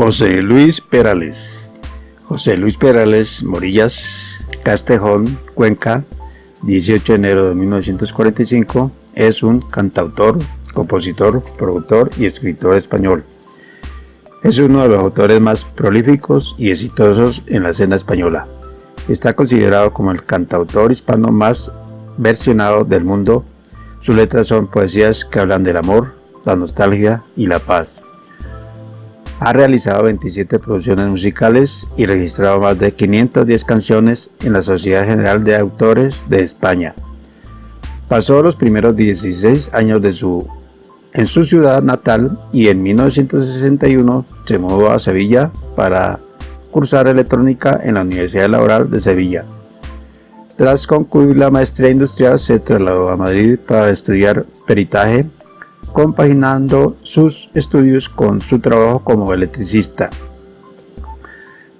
José Luis Perales José Luis Perales Morillas, Castejón, Cuenca, 18 de enero de 1945, es un cantautor, compositor, productor y escritor español. Es uno de los autores más prolíficos y exitosos en la escena española. Está considerado como el cantautor hispano más versionado del mundo. Sus letras son poesías que hablan del amor, la nostalgia y la paz. Ha realizado 27 producciones musicales y registrado más de 510 canciones en la Sociedad General de Autores de España. Pasó los primeros 16 años de su, en su ciudad natal y en 1961 se mudó a Sevilla para cursar electrónica en la Universidad Laboral de Sevilla. Tras concluir la maestría industrial se trasladó a Madrid para estudiar peritaje compaginando sus estudios con su trabajo como electricista.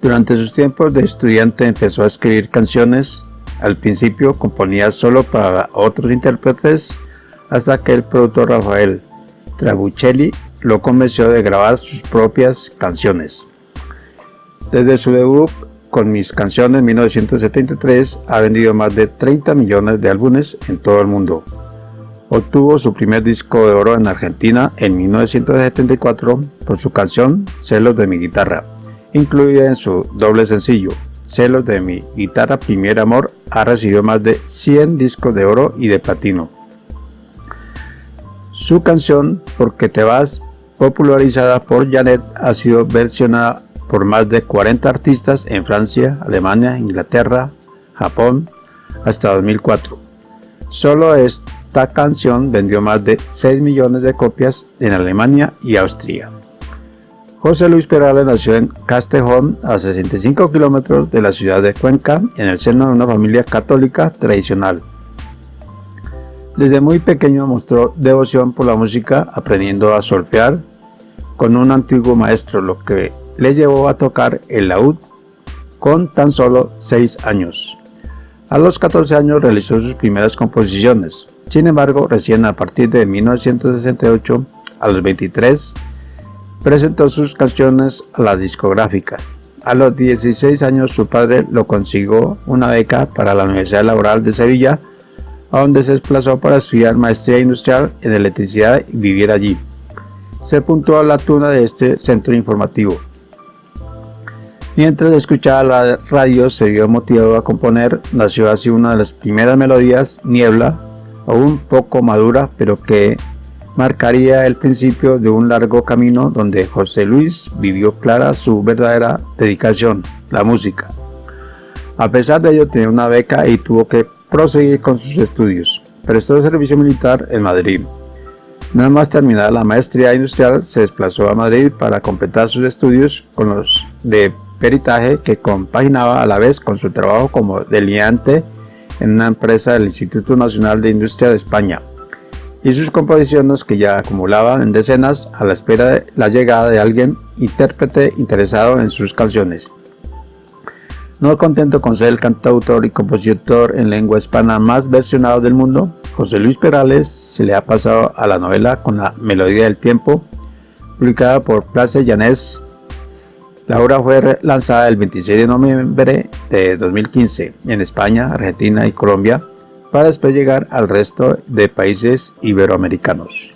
Durante sus tiempos de estudiante empezó a escribir canciones, al principio componía solo para otros intérpretes, hasta que el productor Rafael Trabuccelli lo convenció de grabar sus propias canciones. Desde su debut con mis canciones en 1973 ha vendido más de 30 millones de álbumes en todo el mundo. Obtuvo su primer disco de oro en Argentina en 1974 por su canción Celos de mi guitarra, incluida en su doble sencillo. Celos de mi guitarra Primer Amor ha recibido más de 100 discos de oro y de platino. Su canción Porque te vas, popularizada por Janet, ha sido versionada por más de 40 artistas en Francia, Alemania, Inglaterra, Japón, hasta 2004. Solo es esta canción vendió más de 6 millones de copias en Alemania y Austria. José Luis Perales nació en Castejón, a 65 kilómetros de la ciudad de Cuenca, en el seno de una familia católica tradicional. Desde muy pequeño mostró devoción por la música, aprendiendo a solfear con un antiguo maestro, lo que le llevó a tocar el laúd con tan solo 6 años. A los 14 años realizó sus primeras composiciones, sin embargo, recién a partir de 1968, a los 23, presentó sus canciones a la discográfica. A los 16 años su padre lo consiguió una beca para la Universidad Laboral de Sevilla, donde se desplazó para estudiar maestría industrial en electricidad y vivir allí. Se apuntó a la tuna de este centro informativo. Mientras escuchaba la radio se vio motivado a componer, nació así una de las primeras melodías, Niebla, aún poco madura, pero que marcaría el principio de un largo camino donde José Luis vivió clara su verdadera dedicación, la música. A pesar de ello tenía una beca y tuvo que proseguir con sus estudios. Prestó servicio militar en Madrid. Nada más terminada la maestría industrial, se desplazó a Madrid para completar sus estudios con los de peritaje que compaginaba a la vez con su trabajo como delineante en una empresa del Instituto Nacional de Industria de España y sus composiciones que ya acumulaban en decenas a la espera de la llegada de alguien intérprete interesado en sus canciones. No contento con ser el cantautor y compositor en lengua hispana más versionado del mundo, José Luis Perales se le ha pasado a la novela con la Melodía del Tiempo, publicada por Place Llanés la obra fue lanzada el 26 de noviembre de 2015 en España, Argentina y Colombia, para después llegar al resto de países iberoamericanos.